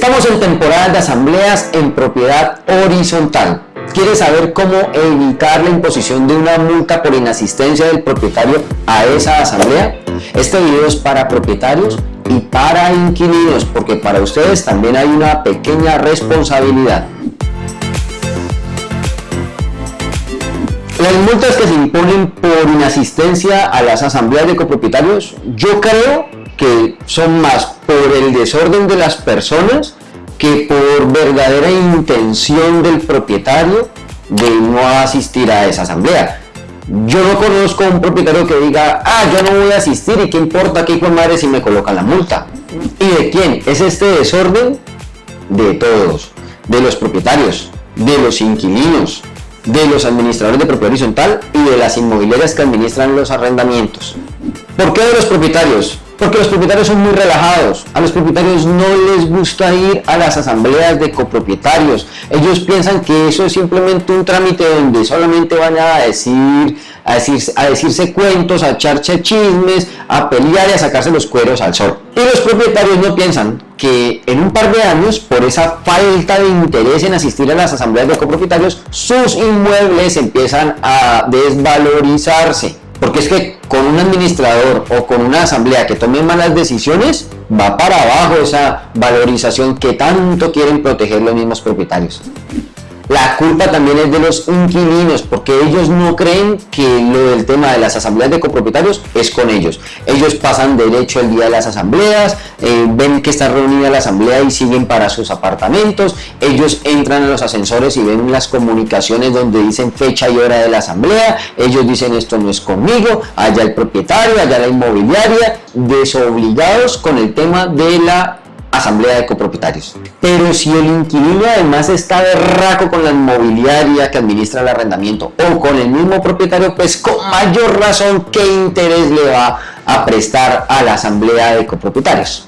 Estamos en temporada de asambleas en propiedad horizontal. ¿Quieres saber cómo evitar la imposición de una multa por inasistencia del propietario a esa asamblea? Este video es para propietarios y para inquilinos, porque para ustedes también hay una pequeña responsabilidad. Las multas que se imponen por inasistencia a las asambleas de copropietarios, yo creo que son más por el desorden de las personas que por verdadera intención del propietario de no asistir a esa asamblea. Yo no conozco un propietario que diga, ah, yo no voy a asistir y qué importa qué hijo madre si me colocan la multa. ¿Y de quién? Es este desorden de todos, de los propietarios, de los inquilinos, de los administradores de propiedad horizontal y de las inmobiliarias que administran los arrendamientos. ¿Por qué de los propietarios? Porque los propietarios son muy relajados. A los propietarios no les gusta ir a las asambleas de copropietarios. Ellos piensan que eso es simplemente un trámite donde solamente van a decir, a, decir, a decirse cuentos, a echarse chismes, a pelear y a sacarse los cueros al sol. Y los propietarios no piensan que en un par de años, por esa falta de interés en asistir a las asambleas de copropietarios, sus inmuebles empiezan a desvalorizarse. Porque es que con un administrador o con una asamblea que tome malas decisiones, va para abajo esa valorización que tanto quieren proteger los mismos propietarios. La culpa también es de los inquilinos, porque ellos no creen que lo del tema de las asambleas de copropietarios es con ellos. Ellos pasan derecho el día de las asambleas, eh, ven que está reunida la asamblea y siguen para sus apartamentos. Ellos entran a los ascensores y ven las comunicaciones donde dicen fecha y hora de la asamblea. Ellos dicen esto no es conmigo, allá el propietario, allá la inmobiliaria, desobligados con el tema de la asamblea de copropietarios. Pero si el inquilino además está de raco con la inmobiliaria que administra el arrendamiento o con el mismo propietario, pues con mayor razón qué interés le va a prestar a la asamblea de copropietarios.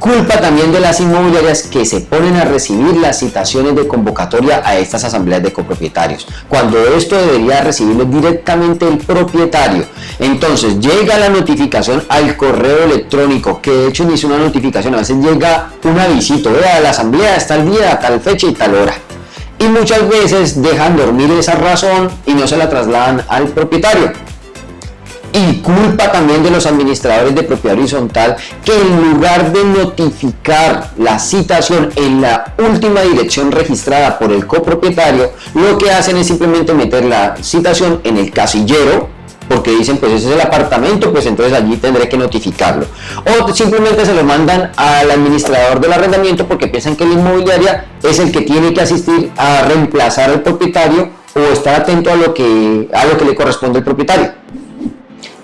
Culpa también de las inmobiliarias que se ponen a recibir las citaciones de convocatoria a estas asambleas de copropietarios, cuando esto debería recibirlo directamente el propietario. Entonces llega la notificación al correo electrónico, que de hecho ni es una notificación, a veces llega un avisito, vea, la asamblea está el día, tal fecha y tal hora. Y muchas veces dejan dormir esa razón y no se la trasladan al propietario y culpa también de los administradores de propiedad horizontal que en lugar de notificar la citación en la última dirección registrada por el copropietario, lo que hacen es simplemente meter la citación en el casillero porque dicen pues ese es el apartamento, pues entonces allí tendré que notificarlo. O simplemente se lo mandan al administrador del arrendamiento porque piensan que la inmobiliaria es el que tiene que asistir a reemplazar al propietario o estar atento a lo que, a lo que le corresponde al propietario.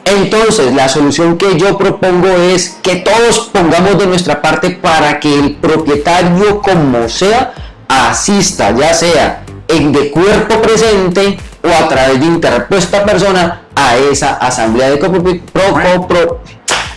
Entonces, la solución que yo propongo es que todos pongamos de nuestra parte para que el propietario, como sea, asista, ya sea en de cuerpo presente o a través de interpuesta persona a esa asamblea de,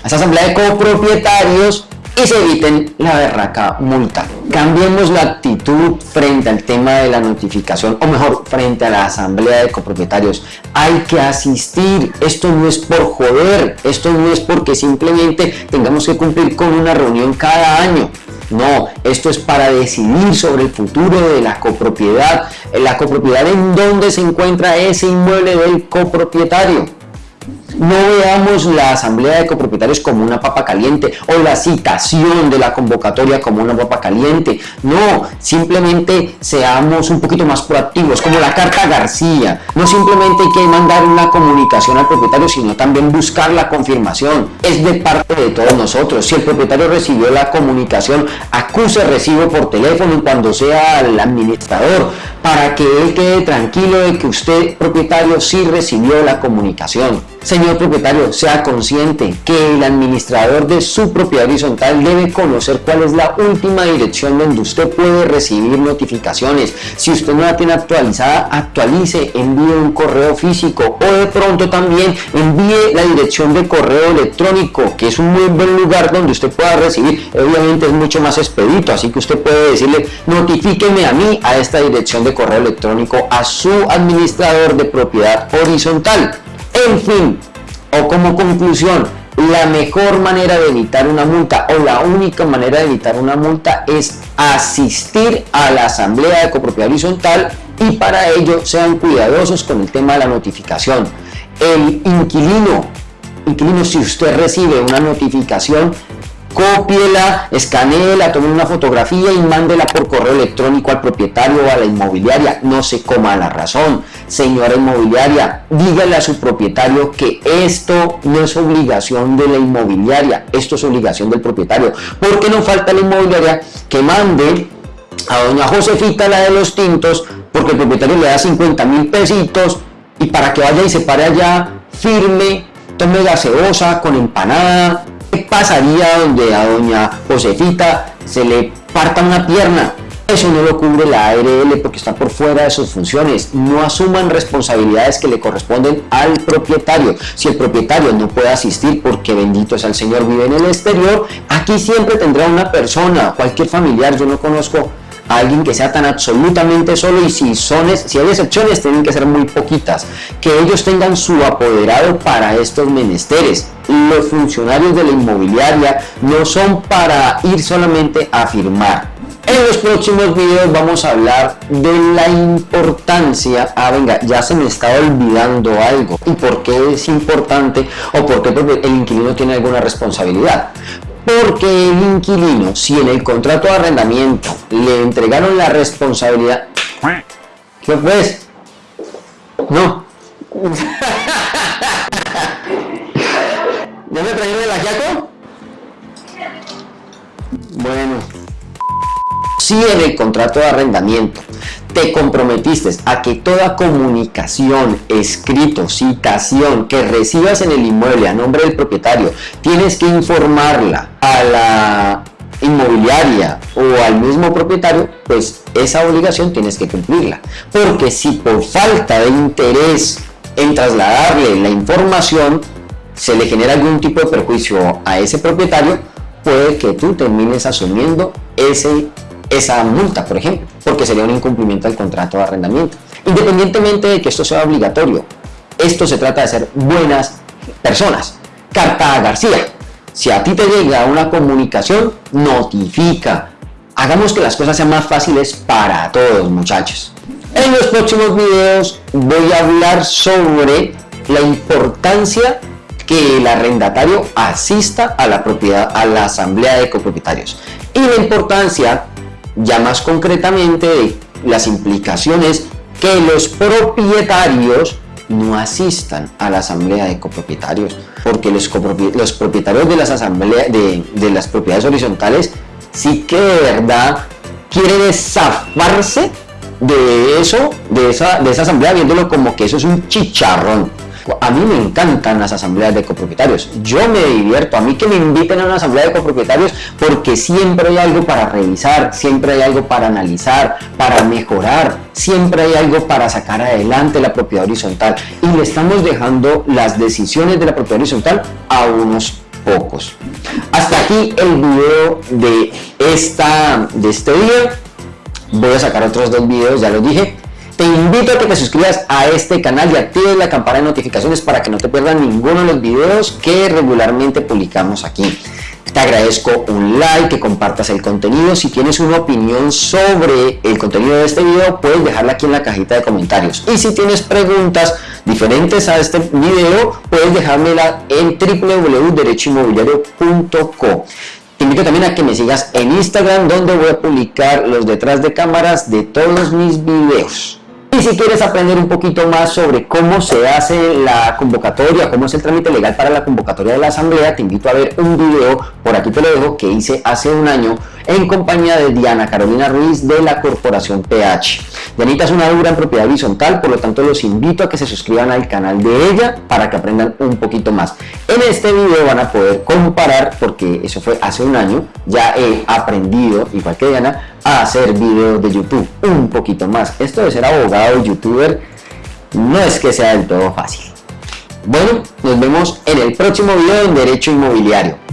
asamblea de copropietarios y se eviten la berraca multa. Cambiemos la actitud frente al tema de la notificación, o mejor, frente a la asamblea de copropietarios. Hay que asistir, esto no es por joder, esto no es porque simplemente tengamos que cumplir con una reunión cada año. No, esto es para decidir sobre el futuro de la copropiedad, la copropiedad en donde se encuentra ese inmueble del copropietario. No veamos la asamblea de copropietarios como una papa caliente o la citación de la convocatoria como una papa caliente. No, simplemente seamos un poquito más proactivos, como la carta García. No simplemente hay que mandar una comunicación al propietario, sino también buscar la confirmación. Es de parte de todos nosotros. Si el propietario recibió la comunicación, acuse recibo por teléfono cuando sea el administrador, para que él quede tranquilo de que usted, propietario, sí recibió la comunicación. Señor propietario, sea consciente que el administrador de su propiedad horizontal debe conocer cuál es la última dirección donde usted puede recibir notificaciones. Si usted no la tiene actualizada, actualice, envíe un correo físico o de pronto también envíe la dirección de correo electrónico, que es un muy buen lugar donde usted pueda recibir. Obviamente es mucho más expedito, así que usted puede decirle, notifíqueme a mí a esta dirección de correo electrónico a su administrador de propiedad horizontal. En fin, o como conclusión, la mejor manera de evitar una multa o la única manera de evitar una multa es asistir a la asamblea de copropiedad horizontal y para ello sean cuidadosos con el tema de la notificación. El inquilino, inquilino si usted recibe una notificación cópiela, escaneela, tome una fotografía y mándela por correo electrónico al propietario o a la inmobiliaria. No se coma la razón. Señora inmobiliaria, dígale a su propietario que esto no es obligación de la inmobiliaria, esto es obligación del propietario. Porque no falta la inmobiliaria que mande a doña Josefita, la de los tintos, porque el propietario le da 50 mil pesitos y para que vaya y se pare allá firme, tome gaseosa con empanada, ¿Qué pasaría donde a doña Josefita se le parta una pierna? Eso no lo cubre la ARL porque está por fuera de sus funciones. No asuman responsabilidades que le corresponden al propietario. Si el propietario no puede asistir porque bendito es el Señor, vive en el exterior, aquí siempre tendrá una persona, cualquier familiar. Yo no conozco alguien que sea tan absolutamente solo y si, son, si hay excepciones tienen que ser muy poquitas, que ellos tengan su apoderado para estos menesteres. Los funcionarios de la inmobiliaria no son para ir solamente a firmar. En los próximos videos vamos a hablar de la importancia, ah venga, ya se me está olvidando algo, y por qué es importante o por qué el inquilino tiene alguna responsabilidad porque el inquilino, si en el contrato de arrendamiento le entregaron la responsabilidad, ¿qué pues? No. ¿Ya me trajeron el ajiaco? Bueno. En el contrato de arrendamiento te comprometiste a que toda comunicación, escrito, citación que recibas en el inmueble a nombre del propietario, tienes que informarla a la inmobiliaria o al mismo propietario, pues esa obligación tienes que cumplirla. Porque si por falta de interés en trasladarle la información, se le genera algún tipo de perjuicio a ese propietario, puede que tú termines asumiendo ese esa multa, por ejemplo, porque sería un incumplimiento del contrato de arrendamiento. Independientemente de que esto sea obligatorio, esto se trata de ser buenas personas. Carta García, si a ti te llega una comunicación, notifica. Hagamos que las cosas sean más fáciles para todos, muchachos. En los próximos videos voy a hablar sobre la importancia que el arrendatario asista a la propiedad, a la asamblea de copropietarios y la importancia ya más concretamente las implicaciones que los propietarios no asistan a la asamblea de copropietarios, porque los, los propietarios de las de, de, las propiedades horizontales sí que de verdad quieren zafarse de eso, de esa, de esa asamblea, viéndolo como que eso es un chicharrón a mí me encantan las asambleas de copropietarios. Yo me divierto. A mí que me inviten a una asamblea de copropietarios porque siempre hay algo para revisar, siempre hay algo para analizar, para mejorar, siempre hay algo para sacar adelante la propiedad horizontal. Y le estamos dejando las decisiones de la propiedad horizontal a unos pocos. Hasta aquí el video de, esta, de este día. Voy a sacar otros dos videos, ya lo dije, invito a que te suscribas a este canal y actives la campana de notificaciones para que no te pierdas ninguno de los videos que regularmente publicamos aquí. Te agradezco un like, que compartas el contenido. Si tienes una opinión sobre el contenido de este video, puedes dejarla aquí en la cajita de comentarios. Y si tienes preguntas diferentes a este video, puedes dejármela en www.derechoinmobiliario.co. Te invito también a que me sigas en Instagram, donde voy a publicar los detrás de cámaras de todos mis videos. Y si quieres aprender un poquito más sobre cómo se hace la convocatoria, cómo es el trámite legal para la convocatoria de la asamblea, te invito a ver un video, por aquí te lo dejo, que hice hace un año en compañía de Diana Carolina Ruiz de la Corporación PH. Dianita es una dura en propiedad horizontal, por lo tanto los invito a que se suscriban al canal de ella para que aprendan un poquito más. En este video van a poder comparar, porque eso fue hace un año, ya he aprendido, igual que Diana, a hacer videos de YouTube un poquito más. Esto de ser abogado youtuber no es que sea del todo fácil. Bueno, nos vemos en el próximo video en Derecho Inmobiliario.